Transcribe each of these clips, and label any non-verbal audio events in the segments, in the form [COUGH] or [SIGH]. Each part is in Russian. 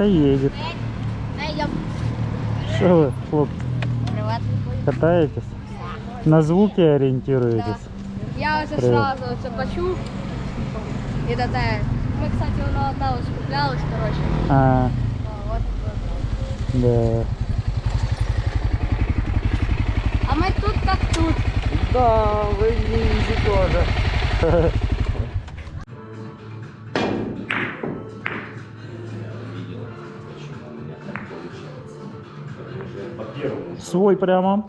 Кто-то едет. Что вы, хлопцы? Катаетесь? На звуки ориентируетесь? Да. Я уже Привет. сразу все почу. И тогда Мы, кстати, у нас одного скуплялись, короче. А. Вот, вот. Да. А мы тут как тут. Да, вы не тоже. [LAUGHS] Свой прямо.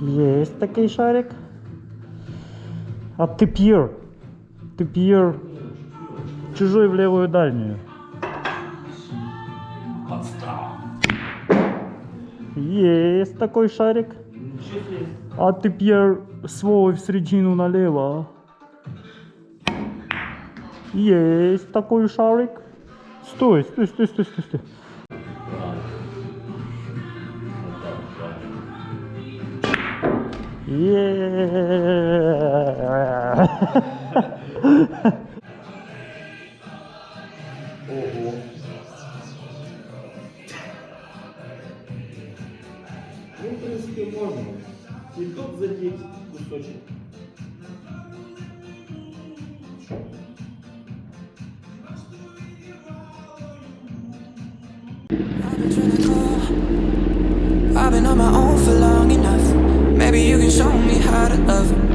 Есть такой шарик. А ты пьер. Ты пьер чужой в левую дальнюю. Есть такой шарик. А ты пьер свой в середину налево. Есть такой шарик. Стой, стой, стой, стой, стой, стой. Ого. [LAUGHS] Ну, в принципе, можно. И тут задеть кусочек. long enough. Maybe you can show me how to love.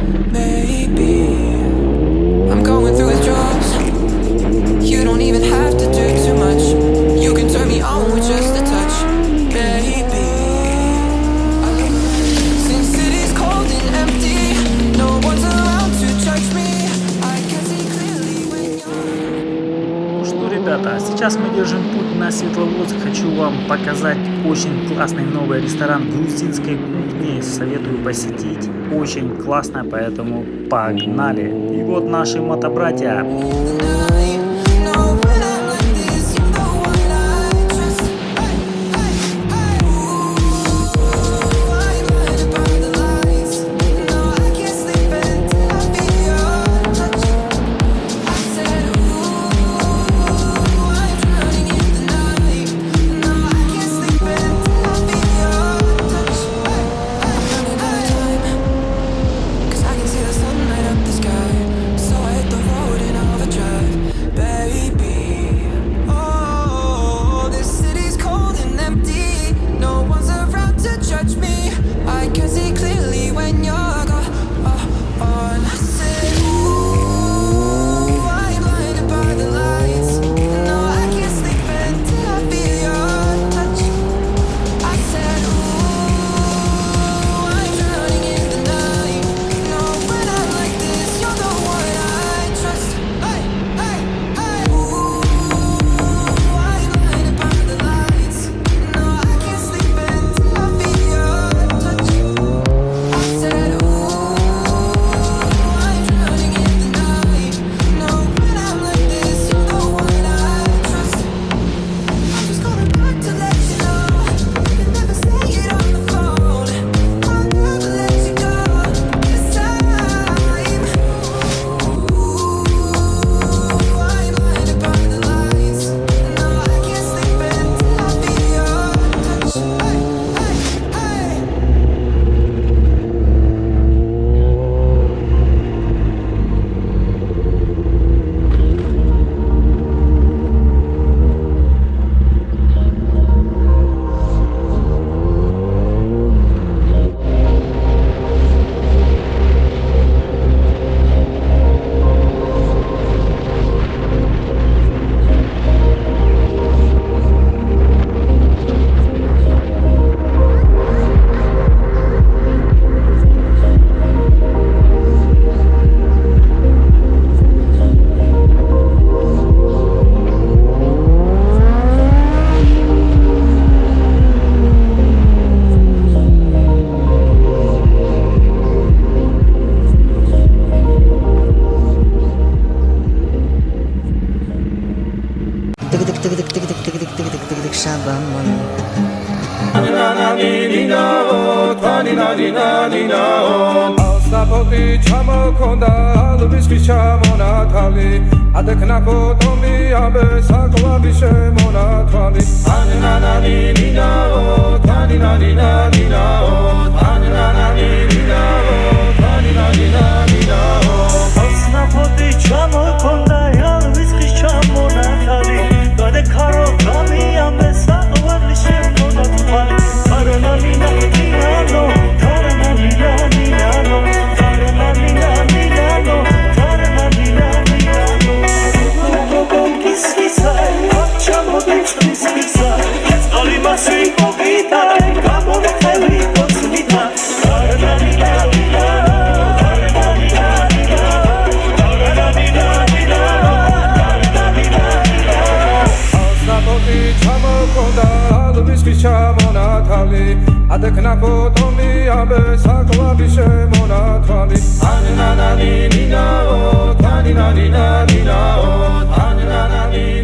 Сейчас мы держим путь на Светловодск. Хочу вам показать очень классный новый ресторан грузинской кухни. Советую посетить. Очень классно, поэтому погнали. И вот наши мотобратья. ნანინინაო თქვანი ნანინანინაო ალსნაპოტი ჩამოქონდა ალვისის ჩამონათალი ადეკნაკო ტომი ამბე საკლაბი შემონათვალი ანანანინინაო თქვანი ნანინანინაო ომი აბე საკლაბი შემონათვალი. ანანანინინაო თანინანინანინაო ანანანინინაო